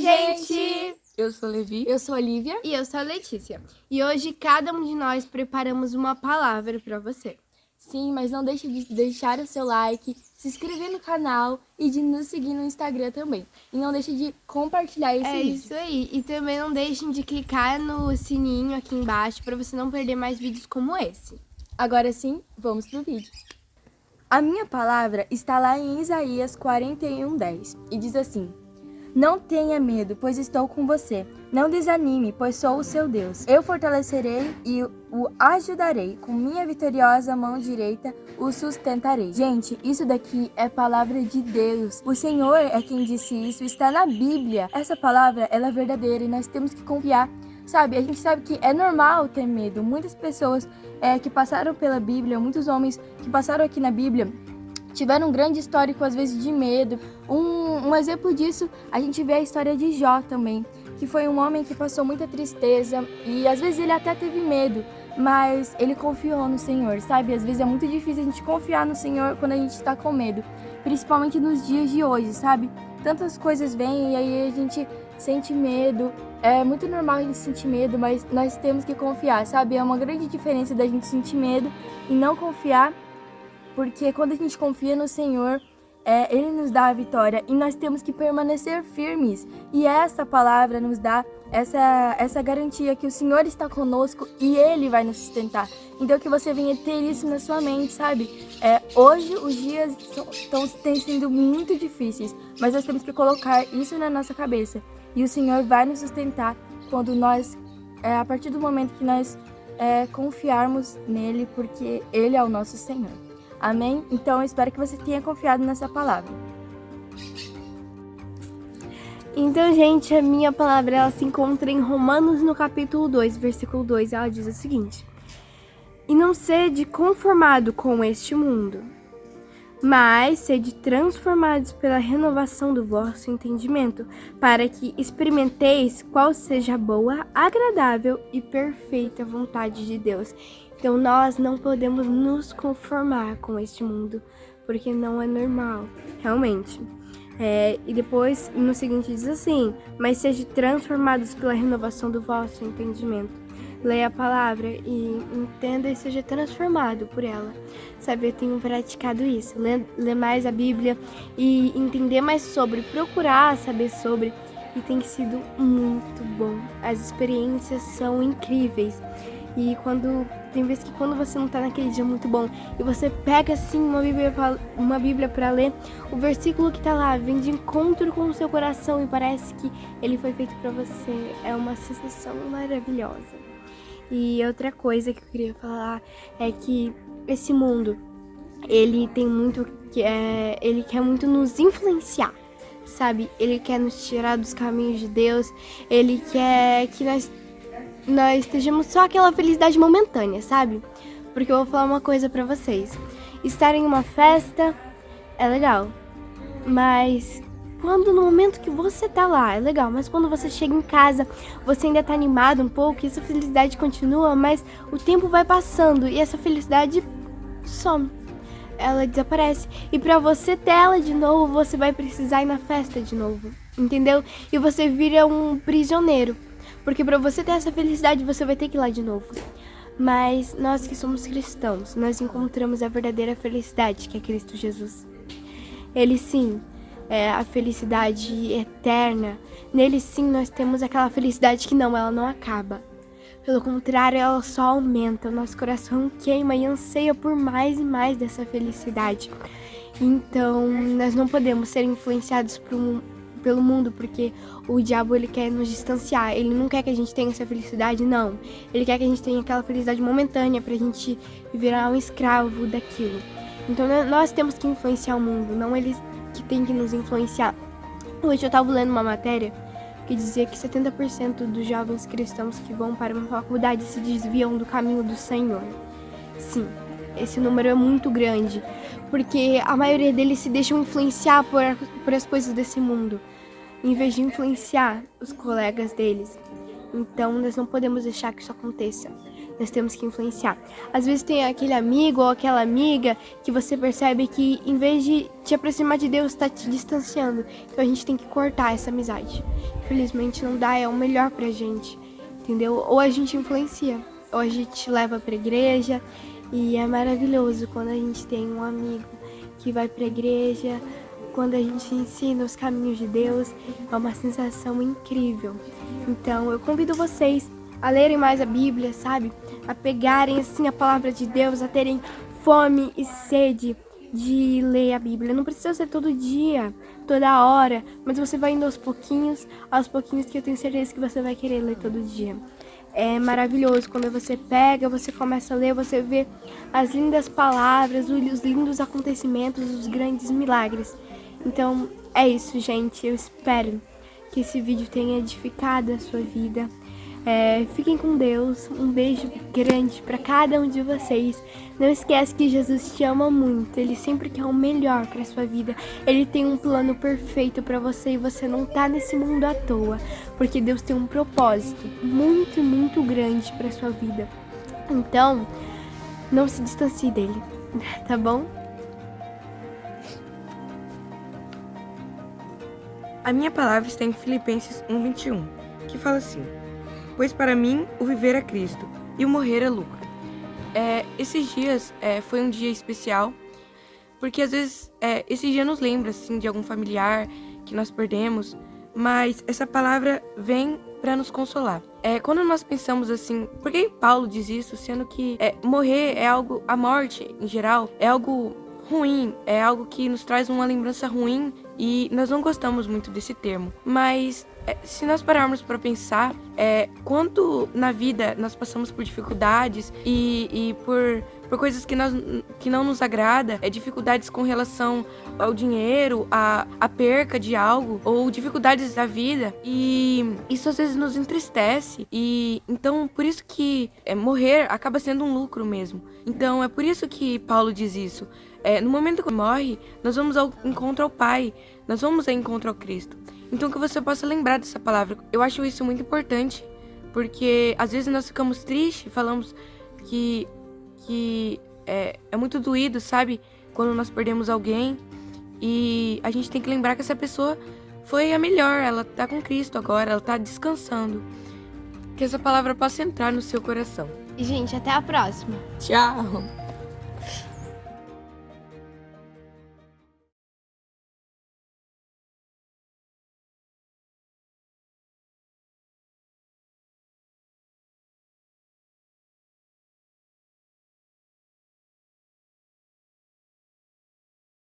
gente! Eu sou Levi. Eu sou a Lívia. E eu sou a Letícia. E hoje cada um de nós preparamos uma palavra para você. Sim, mas não deixe de deixar o seu like, se inscrever no canal e de nos seguir no Instagram também. E não deixe de compartilhar esse é vídeo. É isso aí. E também não deixem de clicar no sininho aqui embaixo para você não perder mais vídeos como esse. Agora sim, vamos pro vídeo. A minha palavra está lá em Isaías 41:10 e diz assim: não tenha medo, pois estou com você. Não desanime, pois sou o seu Deus. Eu fortalecerei e o ajudarei. Com minha vitoriosa mão direita o sustentarei. Gente, isso daqui é palavra de Deus. O Senhor é quem disse isso, está na Bíblia. Essa palavra, ela é verdadeira e nós temos que confiar. Sabe, a gente sabe que é normal ter medo. Muitas pessoas é, que passaram pela Bíblia, muitos homens que passaram aqui na Bíblia, tiveram um grande histórico, às vezes, de medo. Um, um exemplo disso, a gente vê a história de Jó também, que foi um homem que passou muita tristeza e às vezes ele até teve medo, mas ele confiou no Senhor, sabe? Às vezes é muito difícil a gente confiar no Senhor quando a gente está com medo, principalmente nos dias de hoje, sabe? Tantas coisas vêm e aí a gente sente medo. É muito normal a gente sentir medo, mas nós temos que confiar, sabe? É uma grande diferença da gente sentir medo e não confiar porque quando a gente confia no Senhor, é, Ele nos dá a vitória e nós temos que permanecer firmes. E essa palavra nos dá essa, essa garantia que o Senhor está conosco e Ele vai nos sustentar. Então que você venha ter isso na sua mente, sabe? É, hoje os dias estão têm sido muito difíceis, mas nós temos que colocar isso na nossa cabeça. E o Senhor vai nos sustentar quando nós, é, a partir do momento que nós é, confiarmos nele, porque Ele é o nosso Senhor. Amém? Então eu espero que você tenha confiado nessa palavra. Então, gente, a minha palavra ela se encontra em Romanos no capítulo 2, versículo 2, ela diz o seguinte: E não sede conformado com este mundo, mas sede transformados pela renovação do vosso entendimento, para que experimenteis qual seja a boa, agradável e perfeita vontade de Deus. Então nós não podemos nos conformar com este mundo, porque não é normal, realmente. É, e depois, no seguinte, diz assim: Mas sejam transformados pela renovação do vosso entendimento. Leia a palavra e entenda e seja transformado por ela. Sabe, eu tenho praticado isso. Ler, ler mais a Bíblia e entender mais sobre, procurar saber sobre. E tem sido muito bom. As experiências são incríveis. E quando tem vezes que quando você não tá naquele dia muito bom e você pega assim uma Bíblia pra, uma Bíblia para ler, o versículo que tá lá vem de encontro com o seu coração e parece que ele foi feito para você. É uma sensação maravilhosa. E outra coisa que eu queria falar é que esse mundo, ele tem muito que é, ele quer muito nos influenciar sabe? Ele quer nos tirar dos caminhos de Deus, ele quer que nós nós estejamos só aquela felicidade momentânea, sabe? Porque eu vou falar uma coisa pra vocês. Estar em uma festa é legal, mas quando no momento que você tá lá é legal, mas quando você chega em casa, você ainda tá animado um pouco e essa felicidade continua, mas o tempo vai passando e essa felicidade some. Ela desaparece. E para você ter ela de novo, você vai precisar ir na festa de novo. Entendeu? E você vira um prisioneiro. Porque para você ter essa felicidade, você vai ter que ir lá de novo. Mas nós que somos cristãos, nós encontramos a verdadeira felicidade, que é Cristo Jesus. Ele sim é a felicidade eterna. Nele sim nós temos aquela felicidade que não, ela não acaba. Pelo contrário, ela só aumenta. O nosso coração queima e anseia por mais e mais dessa felicidade. Então, nós não podemos ser influenciados por um, pelo mundo, porque o diabo ele quer nos distanciar. Ele não quer que a gente tenha essa felicidade, não. Ele quer que a gente tenha aquela felicidade momentânea pra gente virar um escravo daquilo. Então nós temos que influenciar o mundo, não eles que tem que nos influenciar. Hoje eu tava lendo uma matéria que dizia que 70% dos jovens cristãos que vão para uma faculdade se desviam do caminho do Senhor. Sim, esse número é muito grande, porque a maioria deles se deixam influenciar por, por as coisas desse mundo, em vez de influenciar os colegas deles. Então, nós não podemos deixar que isso aconteça. Nós temos que influenciar. Às vezes tem aquele amigo ou aquela amiga que você percebe que em vez de te aproximar de Deus, está te distanciando. Então a gente tem que cortar essa amizade. Infelizmente não dá, é o melhor pra gente. Entendeu? Ou a gente influencia, ou a gente leva pra igreja. E é maravilhoso quando a gente tem um amigo que vai pra igreja, quando a gente ensina os caminhos de Deus, é uma sensação incrível. Então, eu convido vocês a lerem mais a Bíblia, sabe? A pegarem assim a palavra de Deus, a terem fome e sede de ler a Bíblia. Não precisa ser todo dia, toda hora, mas você vai indo aos pouquinhos, aos pouquinhos que eu tenho certeza que você vai querer ler todo dia. É maravilhoso quando você pega, você começa a ler, você vê as lindas palavras, os lindos acontecimentos, os grandes milagres. Então é isso, gente. Eu espero que esse vídeo tenha edificado a sua vida. É, fiquem com Deus. Um beijo grande para cada um de vocês. Não esquece que Jesus te ama muito. Ele sempre quer o melhor para sua vida. Ele tem um plano perfeito para você e você não tá nesse mundo à toa, porque Deus tem um propósito muito, muito grande para sua vida. Então, não se distancie dele, tá bom? A minha palavra está em Filipenses 1:21, que fala assim: Pois para mim o viver é Cristo e o morrer é lucro. É, esses dias é, foi um dia especial, porque às vezes é, esse dia nos lembra assim de algum familiar que nós perdemos, mas essa palavra vem para nos consolar. É, quando nós pensamos assim, por que Paulo diz isso, sendo que é, morrer é algo, a morte em geral é algo ruim, é algo que nos traz uma lembrança ruim e nós não gostamos muito desse termo. Mas é, se nós pararmos para pensar, é, quanto na vida nós passamos por dificuldades e, e por, por coisas que, nós, que não nos agrada, é, dificuldades com relação ao dinheiro, a, a perca de algo, ou dificuldades da vida, e isso às vezes nos entristece. E então por isso que é, morrer acaba sendo um lucro mesmo. Então é por isso que Paulo diz isso. É, no momento que morre, nós vamos ao encontro ao Pai, nós vamos ao encontro ao Cristo. Então que você possa lembrar dessa palavra. Eu acho isso muito importante, porque às vezes nós ficamos tristes, falamos que, que é, é muito doído, sabe? Quando nós perdemos alguém. E a gente tem que lembrar que essa pessoa foi a melhor, ela tá com Cristo agora, ela tá descansando. Que essa palavra possa entrar no seu coração. E, gente, até a próxima. Tchau!